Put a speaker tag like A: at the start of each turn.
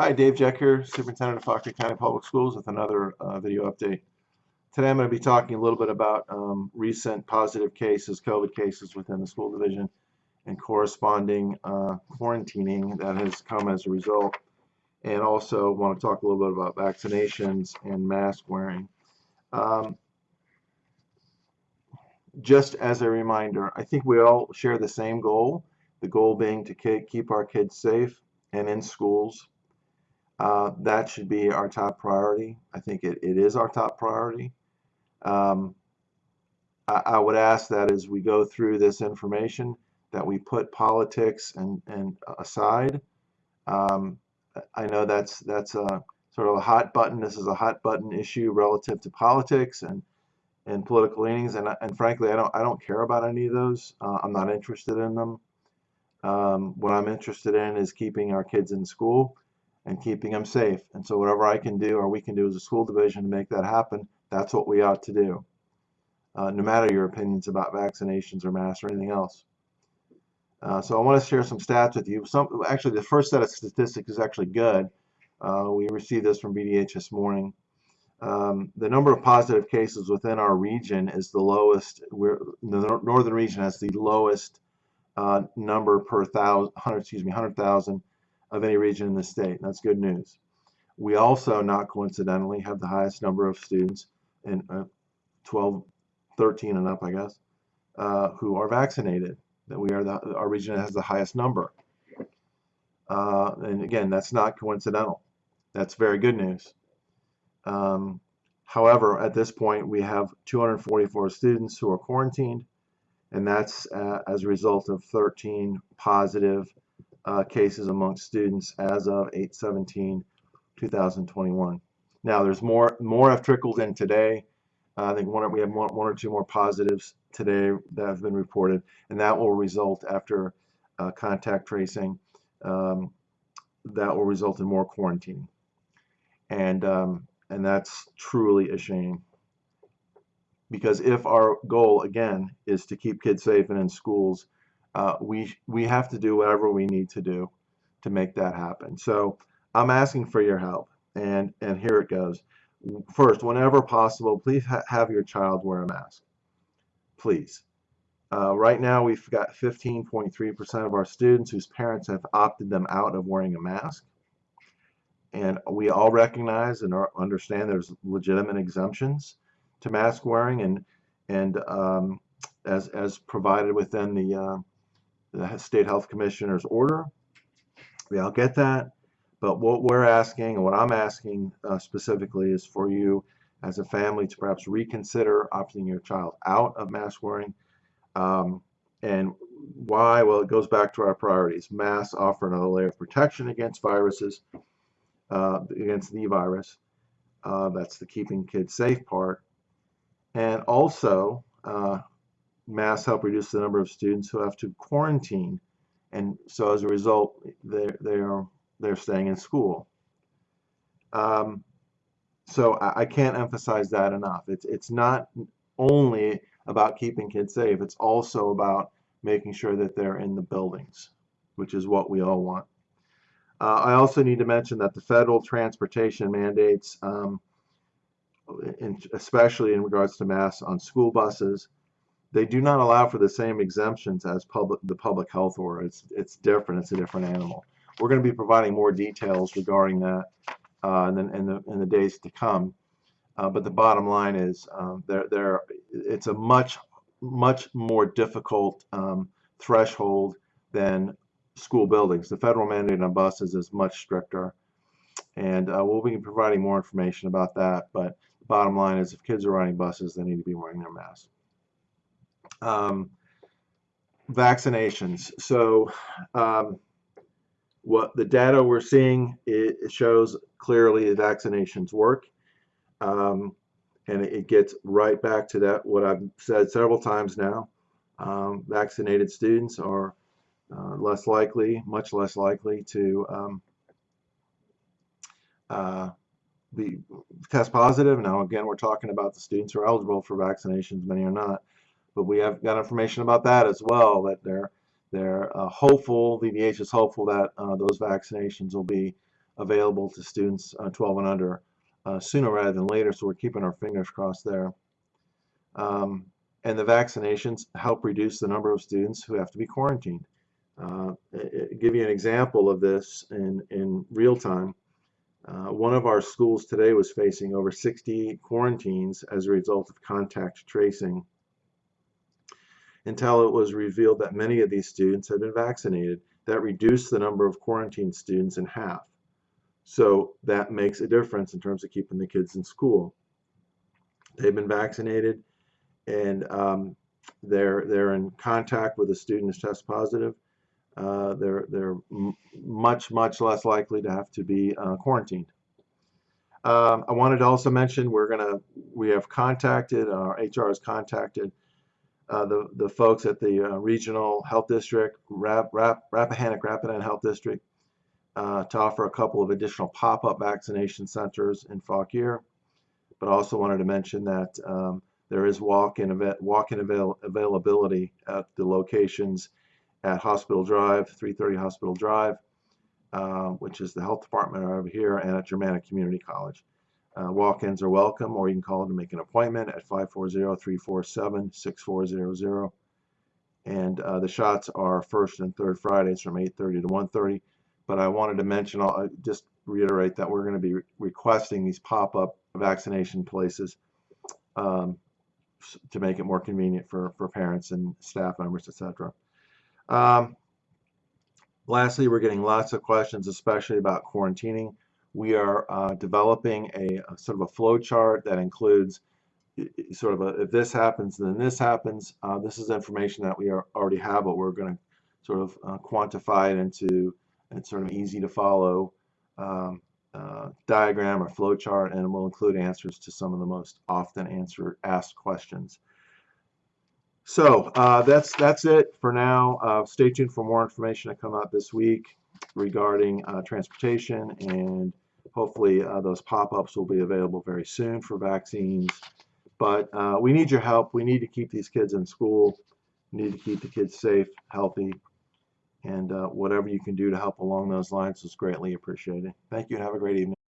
A: Hi, Dave Jeck here, Superintendent of Fauquier County Public Schools with another uh, video update. Today I'm going to be talking a little bit about um, recent positive cases, COVID cases within the school division and corresponding uh, quarantining that has come as a result. And also want to talk a little bit about vaccinations and mask wearing. Um, just as a reminder, I think we all share the same goal, the goal being to keep our kids safe and in schools. Uh, that should be our top priority. I think it, it is our top priority. Um, I, I, would ask that as we go through this information that we put politics and, and aside. Um, I know that's that's a sort of a hot button. This is a hot button issue relative to politics and and political leanings, and and frankly, I don't I don't care about any of those. Uh, I'm not interested in them. Um, what I'm interested in is keeping our kids in school and keeping them safe. And so whatever I can do or we can do as a school division to make that happen, that's what we ought to do. Uh, no matter your opinions about vaccinations or masks or anything else. Uh, so I want to share some stats with you. Some actually the first set of statistics is actually good. Uh, we received this from VDH this morning. Um, the number of positive cases within our region is the lowest. We're, the northern region has the lowest uh, number per thousand, excuse me, hundred thousand of any region in the state. That's good news. We also, not coincidentally, have the highest number of students in uh, 12, 13 and up, I guess, uh, who are vaccinated. That we are the, our region has the highest number. Uh, and again, that's not coincidental. That's very good news. Um, however, at this point, we have 244 students who are quarantined, and that's uh, as a result of 13 positive uh, cases amongst students as of 8-17-2021. Now, there's more more have trickled in today. Uh, I think one we have one, one or two more positives today that have been reported, and that will result after uh, contact tracing. Um, that will result in more quarantine, and um, and that's truly a shame. Because if our goal again is to keep kids safe and in schools, uh, we we have to do whatever we need to do to make that happen. So I'm asking for your help, and and here it goes. First, whenever possible, please ha have your child wear a mask. Please. Uh, right now, we've got 15.3% of our students whose parents have opted them out of wearing a mask. And we all recognize and understand there's legitimate exemptions to mask wearing and and um, as as provided within the uh, the state health commissioner's order. We all get that. But what we're asking and what I'm asking uh, specifically is for you as a family to perhaps reconsider opting your child out of mask wearing. Um, and why? Well, it goes back to our priorities. Masks offer another layer of protection against viruses, uh, against the virus. Uh, that's the keeping kids safe part. And also, uh, masks help reduce the number of students who have to quarantine. And so as a result, they're, they're, they're staying in school. Um, so I, I, can't emphasize that enough. It's, it's not only about keeping kids safe, it's also about making sure that they're in the buildings, which is what we all want. Uh, I also need to mention that the federal transportation mandates, um, in, especially in regards to masks on school buses, they do not allow for the same exemptions as public the public health order. It's it's different. It's a different animal. We're going to be providing more details regarding that uh, in, the, in, the, in the days to come. Uh, but the bottom line is um, there there it's a much much more difficult um, threshold than school buildings. The federal mandate on buses is much stricter, and uh, we'll be providing more information about that. But the bottom line is, if kids are riding buses, they need to be wearing their masks. Um, vaccinations. So um, what the data we're seeing, it, shows clearly the vaccinations work. Um, and it, it gets right back to that, what I've said several times now. Um, vaccinated students are uh, less likely, much less likely to um, uh, be test positive. Now, again, we're talking about the students who are eligible for vaccinations, many are not but we have got information about that as well that they're they're uh, hopeful VDH is hopeful that uh, those vaccinations will be available to students uh, 12 and under uh, sooner rather than later, so we're keeping our fingers crossed there. Um, and the vaccinations help reduce the number of students who have to be quarantined. Uh, give you an example of this in, in real time. Uh, one of our schools today was facing over 60 quarantines as a result of contact tracing until it was revealed that many of these students had been vaccinated. That reduced the number of quarantined students in half. So that makes a difference in terms of keeping the kids in school. They've been vaccinated and um, they're they're in contact with a student who's test positive. Uh, they're they're much much less likely to have to be uh, quarantined. Um, I wanted to also mention we're gonna we have contacted our HR has contacted uh, the the folks at the uh, regional health district, Rap, Rap, Rappahannock Rapidan Health District, uh, to offer a couple of additional pop-up vaccination centers in Fauquier. But also wanted to mention that um, there is walk-in event, walk-in avail availability at the locations at Hospital Drive, 330 Hospital Drive, uh, which is the health department over here, and at Germanna Community College. Uh, walk-ins are welcome, or you can call to make an appointment at 540-347-6400. And uh, the shots are first and third Fridays from 8:30 to 1:30. But I wanted to mention, I'll uh, just reiterate that we're going to be re- requesting these pop-up vaccination places um, to make it more convenient for, for parents and staff members, etc. Um, lastly, we're getting lots of questions, especially about quarantining. We are uh, developing a, a sort of a flow chart that includes sort of a, if this happens, then this happens. Uh, this is information that we already have, but we're going to sort of uh, quantify it into a sort of easy to follow um, uh, diagram or flow chart, and we'll include answers to some of the most often answered asked questions. So uh, that's that's it for now. Uh, stay tuned for more information to come out this week regarding uh, transportation, and hopefully uh, those pop-ups will be available very soon for vaccines. But uh, we need your help. We need to keep these kids in school. We need to keep the kids safe, healthy, and whatever you can do to help along those lines is greatly appreciated. Thank you and have a great evening.